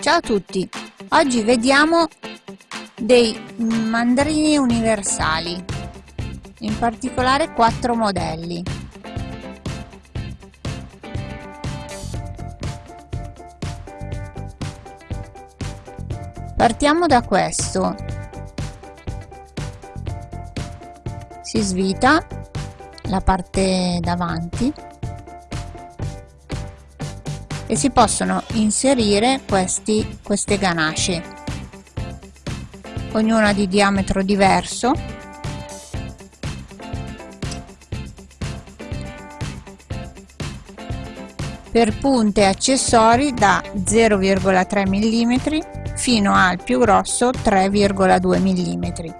Ciao a tutti, oggi vediamo dei mandrini universali, in particolare quattro modelli. Partiamo da questo, si svita la parte davanti e si possono inserire questi, queste ganasce ognuna di diametro diverso. Per punte accessori da 0,3 mm fino al più grosso 3,2 mm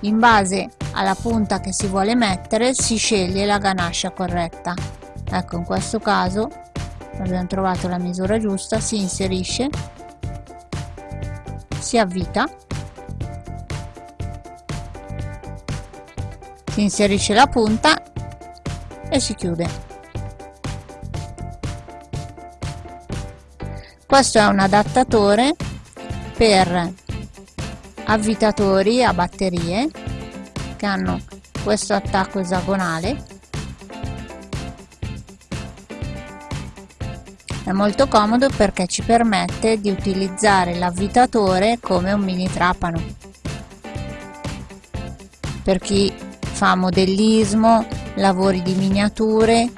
in base alla punta che si vuole mettere si sceglie la ganascia corretta. Ecco in questo caso abbiamo trovato la misura giusta si inserisce si avvita si inserisce la punta e si chiude. Questo è un adattatore per avvitatori a batterie che hanno questo attacco esagonale È molto comodo perché ci permette di utilizzare l'avvitatore come un mini trapano. Per chi fa modellismo, lavori di miniature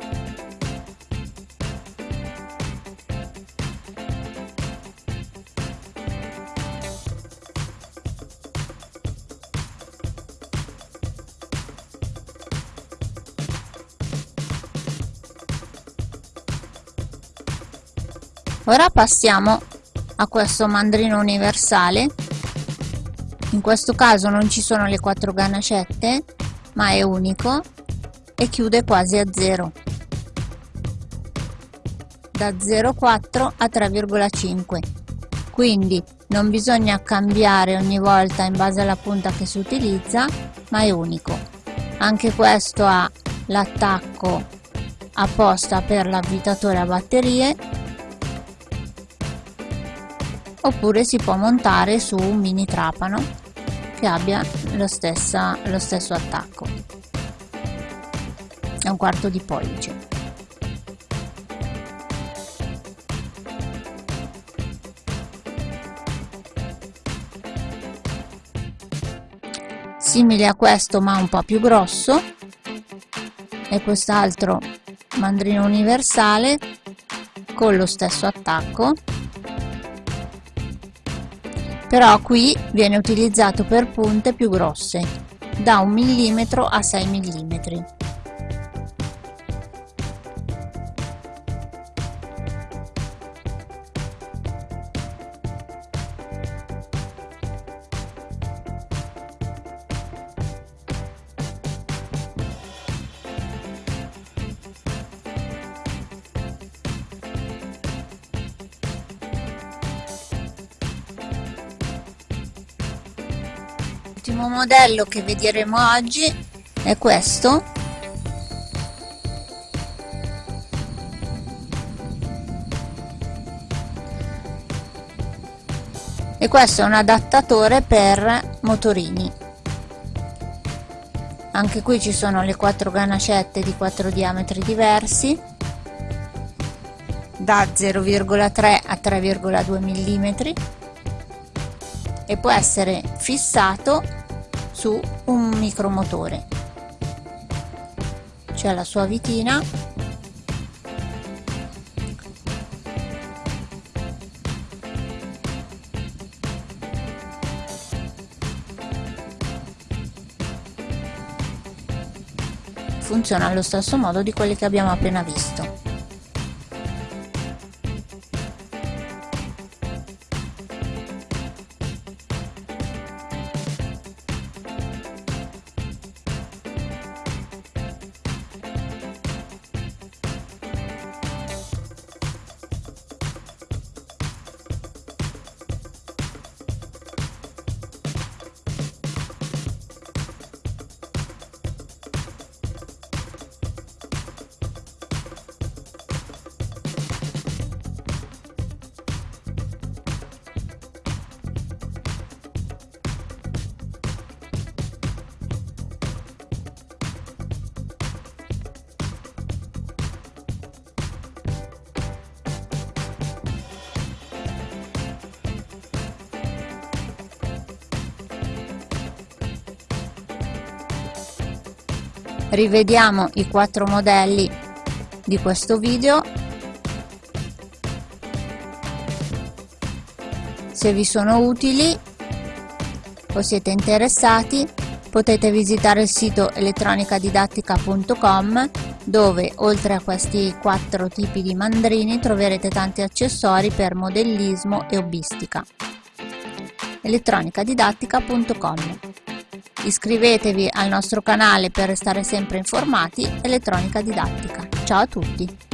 ora passiamo a questo mandrino universale. In questo caso non ci sono le quattro ganascette ma è unico e chiude quasi a zero. Da 0,4 a 3,5 quindi non bisogna cambiare ogni volta in base alla punta che si utilizza ma è unico. Anche questo ha l'attacco apposta per l'avvitatore a batterie oppure si può montare su un mini trapano che abbia lo, stessa, lo stesso attacco. È un quarto di pollice. Simile a questo ma un po' più grosso e quest'altro mandrino universale con lo stesso attacco però qui viene utilizzato per punte più grosse da 1 mm a 6 mm l'ultimo modello che vedremo oggi è questo. E questo è un adattatore per motorini. Anche qui ci sono le quattro ganascette di quattro diametri diversi da 0,3 a 3,2 mm e può essere fissato su un micromotore. C'è la sua vitina. Funziona allo stesso modo di quelli che abbiamo appena visto rivediamo i quattro modelli di questo video. Se vi sono utili o siete interessati potete visitare il sito elettronicadidattica.com dove oltre a questi quattro tipi di mandrini troverete tanti accessori per modellismo e hobbistica elettronicadidattica.com Iscrivetevi al nostro canale per restare sempre informati Elettronica Didattica. Ciao a tutti!